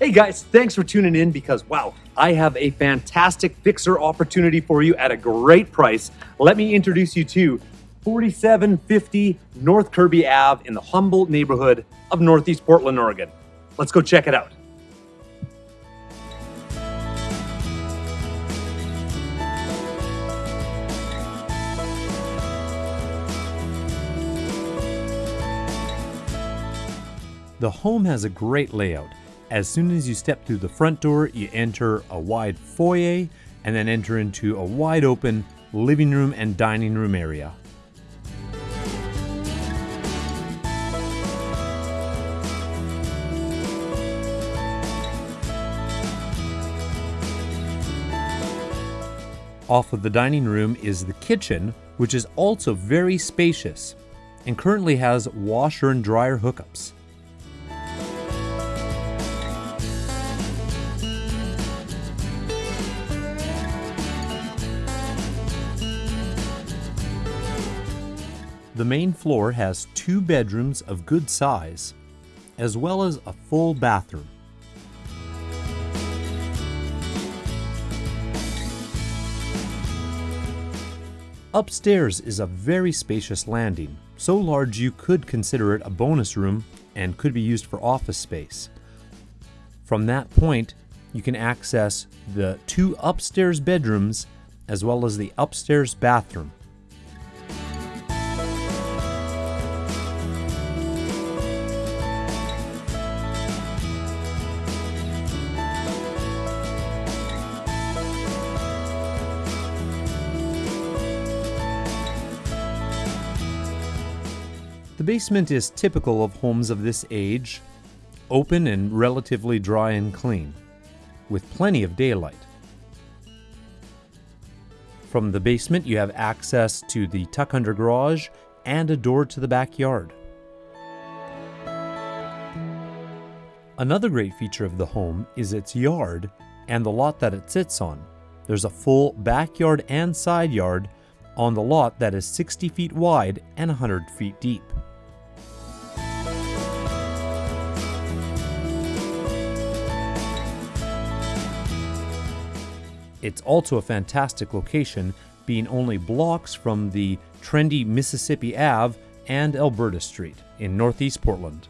Hey guys, thanks for tuning in because wow, I have a fantastic fixer opportunity for you at a great price. Let me introduce you to 4750 North Kirby Ave in the Humboldt neighborhood of Northeast Portland, Oregon. Let's go check it out. The home has a great layout. As soon as you step through the front door, you enter a wide foyer and then enter into a wide open living room and dining room area. Off of the dining room is the kitchen, which is also very spacious and currently has washer and dryer hookups. The main floor has two bedrooms of good size, as well as a full bathroom. Upstairs is a very spacious landing, so large you could consider it a bonus room and could be used for office space. From that point, you can access the two upstairs bedrooms as well as the upstairs bathroom. The basement is typical of homes of this age, open and relatively dry and clean, with plenty of daylight. From the basement, you have access to the tuck under garage and a door to the backyard. Another great feature of the home is its yard and the lot that it sits on. There's a full backyard and side yard on the lot that is 60 feet wide and 100 feet deep. It's also a fantastic location, being only blocks from the trendy Mississippi Ave and Alberta Street in Northeast Portland.